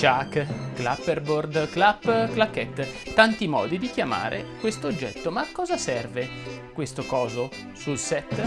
Chuck, clapperboard, clap, claquette, tanti modi di chiamare questo oggetto. Ma a cosa serve questo coso sul set?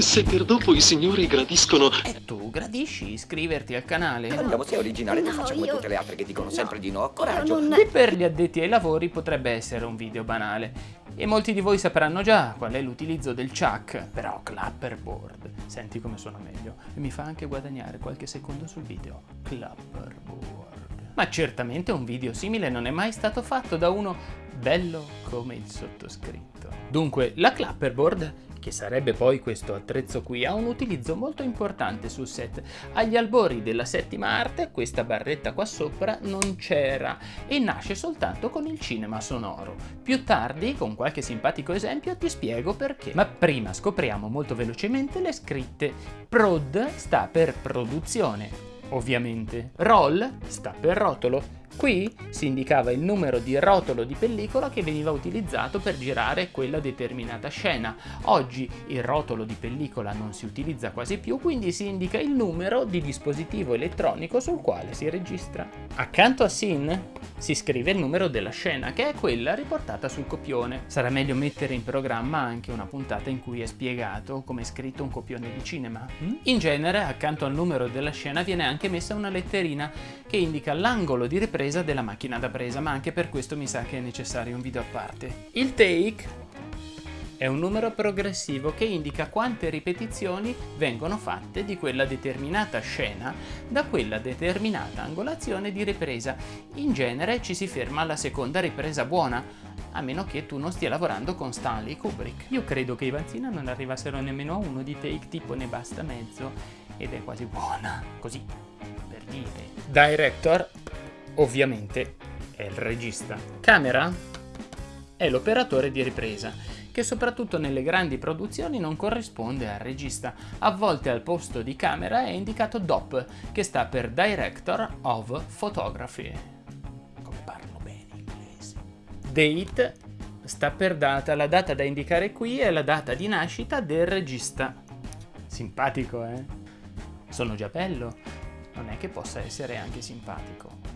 Se per dopo i signori gradiscono... E tu gradisci iscriverti al canale? Andiamo, sei originale, non No, faccia come io- tutte le altre che dicono no, sempre di no. io Coraggio. non- Qui per gli addetti ai lavori potrebbe essere un video banale e molti di voi sapranno già qual è l'utilizzo del chuck, però clapperboard, senti come suona meglio e mi fa anche guadagnare qualche secondo sul video, clapperboard. Ma certamente un video simile non è mai stato fatto da uno bello come il sottoscritto. Dunque, la clapperboard che sarebbe poi questo attrezzo qui, ha un utilizzo molto importante sul set. Agli albori della settima arte questa barretta qua sopra non c'era e nasce soltanto con il cinema sonoro. Più tardi, con qualche simpatico esempio, ti spiego perché. Ma prima scopriamo molto velocemente le scritte. Prod sta per produzione, ovviamente. Roll sta per rotolo. Qui si indicava il numero di rotolo di pellicola che veniva utilizzato per girare quella determinata scena. Oggi il rotolo di pellicola non si utilizza quasi più, quindi si indica il numero di dispositivo elettronico sul quale si registra. Accanto a Sin si scrive il numero della scena, che è quella riportata sul copione. Sarà meglio mettere in programma anche una puntata in cui è spiegato come è scritto un copione di cinema. hm? In genere, accanto al numero della scena viene anche messa una letterina che indica l'angolo di ripresa della macchina da presa, ma anche per questo mi sa che è necessario un video a parte. Il take è un numero progressivo che indica quante ripetizioni vengono fatte di quella determinata scena da quella determinata angolazione di ripresa. In genere ci si ferma alla seconda ripresa buona, a meno che tu non stia lavorando con Stanley Kubrick. Io credo che i Vanzina non arrivassero nemmeno a uno di take tipo ne basta mezzo ed è quasi buona, così per dire. Director, ovviamente, è il regista. Camera è l'operatore di ripresa, che soprattutto nelle grandi produzioni non corrisponde al regista. A volte al posto di camera è indicato DOP, che sta per Director of Photography. Come parlo bene inglese. Date sta per data, la data da indicare qui è la data di nascita del regista. Simpatico, eh? Sono già bello, non è che possa essere anche simpatico.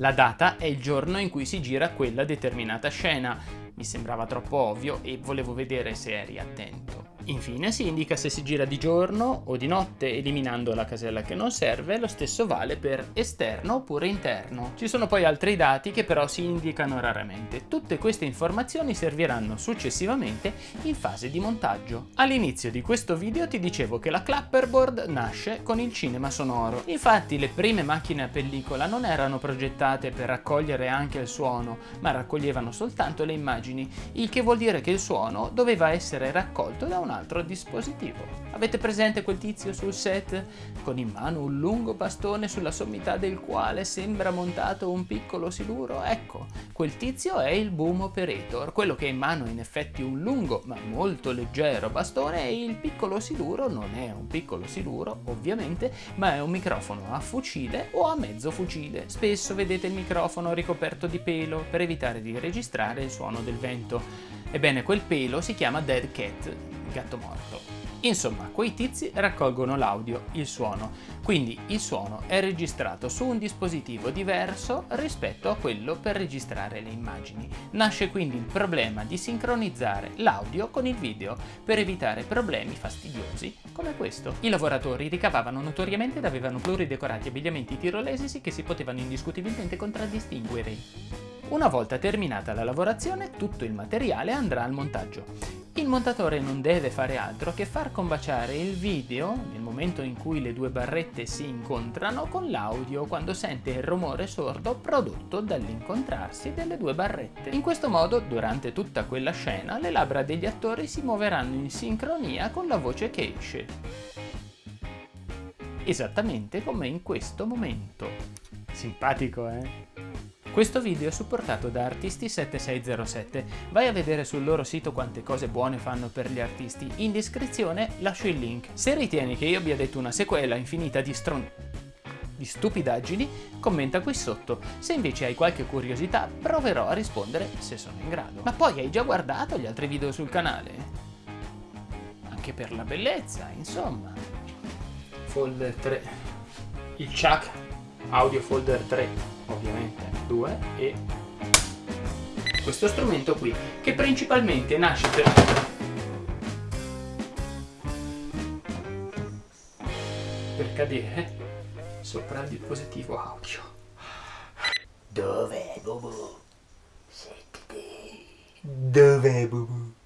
La data è il giorno in cui si gira quella determinata scena. Mi sembrava troppo ovvio e volevo vedere se eri attento. Infine si indica se si gira di giorno o di notte, eliminando la casella che non serve, lo stesso vale per esterno oppure interno. Ci sono poi altri dati che però si indicano raramente. Tutte queste informazioni serviranno successivamente in fase di montaggio. All'inizio di questo video ti dicevo che la clapperboard nasce con il cinema sonoro. Infatti le prime macchine a pellicola non erano progettate per raccogliere anche il suono, ma raccoglievano soltanto le immagini, il che vuol dire che il suono doveva essere raccolto da un altro dispositivo. Avete presente quel tizio sul set con in mano un lungo bastone sulla sommità del quale sembra montato un piccolo siluro? Ecco, quel tizio è il boom operator, quello che ha in mano in effetti un lungo ma molto leggero bastone e il piccolo siluro non è un piccolo siluro ovviamente, ma è un microfono a fucile o a mezzo fucile. Spesso vedete il microfono ricoperto di pelo per evitare di registrare il suono del vento. Ebbene, quel pelo si chiama dead cat, gatto morto. Insomma, quei tizi raccolgono l'audio, il suono, quindi il suono è registrato su un dispositivo diverso rispetto a quello per registrare le immagini. Nasce quindi il problema di sincronizzare l'audio con il video per evitare problemi fastidiosi come questo. I lavoratori ricavavano notoriamente ed avevano pluridecorati abbigliamenti tirolesi che si potevano indiscutibilmente contraddistinguere. Una volta terminata la lavorazione, tutto il materiale andrà al montaggio. Il montatore non deve fare altro che far combaciare il video, nel momento in cui le due barrette si incontrano, con l'audio quando sente il rumore sordo prodotto dall'incontrarsi delle due barrette. In questo modo, durante tutta quella scena, le labbra degli attori si muoveranno in sincronia con la voce che esce. Esattamente come in questo momento. Simpatico, eh? Questo video è supportato da Artisti7607, vai a vedere sul loro sito quante cose buone fanno per gli artisti, in descrizione lascio il link. Se ritieni che io abbia detto una sequela infinita di stron... di stupidaggini, commenta qui sotto. Se invece hai qualche curiosità, proverò a rispondere se sono in grado. Ma poi hai già guardato gli altri video sul canale? Anche per la bellezza, insomma. Folder 3. il Chuck Audio Folder 3, ovviamente 2, e questo strumento qui, che principalmente nasce per... per cadere sopra il dispositivo audio. Dov'è Bubu? Settiti. Dov'è Bubu?